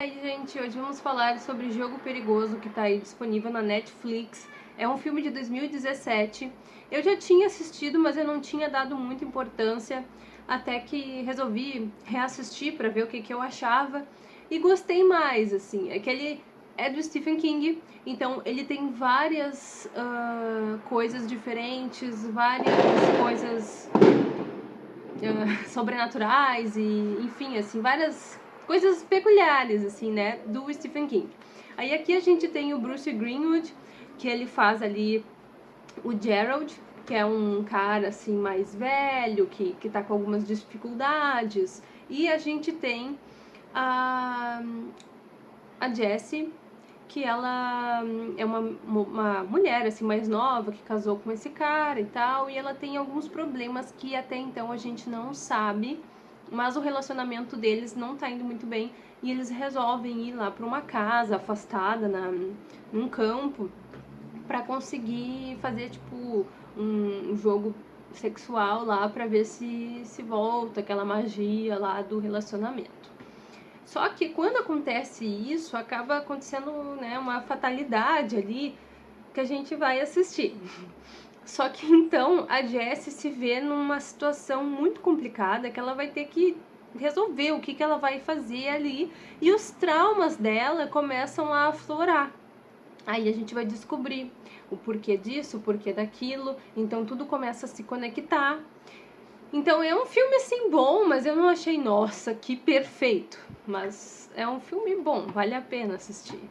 E aí, gente, hoje vamos falar sobre Jogo Perigoso, que está aí disponível na Netflix. É um filme de 2017. Eu já tinha assistido, mas eu não tinha dado muita importância, até que resolvi reassistir para ver o que, que eu achava. E gostei mais, assim. É que ele é do Stephen King, então ele tem várias uh, coisas diferentes, várias coisas uh, sobrenaturais e, enfim, assim, várias coisas peculiares, assim, né, do Stephen King. Aí aqui a gente tem o Bruce Greenwood, que ele faz ali o Gerald, que é um cara, assim, mais velho, que, que tá com algumas dificuldades. E a gente tem a, a Jessie, que ela é uma, uma mulher, assim, mais nova, que casou com esse cara e tal, e ela tem alguns problemas que até então a gente não sabe mas o relacionamento deles não tá indo muito bem e eles resolvem ir lá para uma casa afastada na, num campo para conseguir fazer tipo um jogo sexual lá para ver se se volta aquela magia lá do relacionamento. Só que quando acontece isso, acaba acontecendo né, uma fatalidade ali que a gente vai assistir. Só que então a Jessie se vê numa situação muito complicada que ela vai ter que resolver o que, que ela vai fazer ali e os traumas dela começam a aflorar. Aí a gente vai descobrir o porquê disso, o porquê daquilo, então tudo começa a se conectar. Então é um filme assim bom, mas eu não achei, nossa, que perfeito. Mas é um filme bom, vale a pena assistir.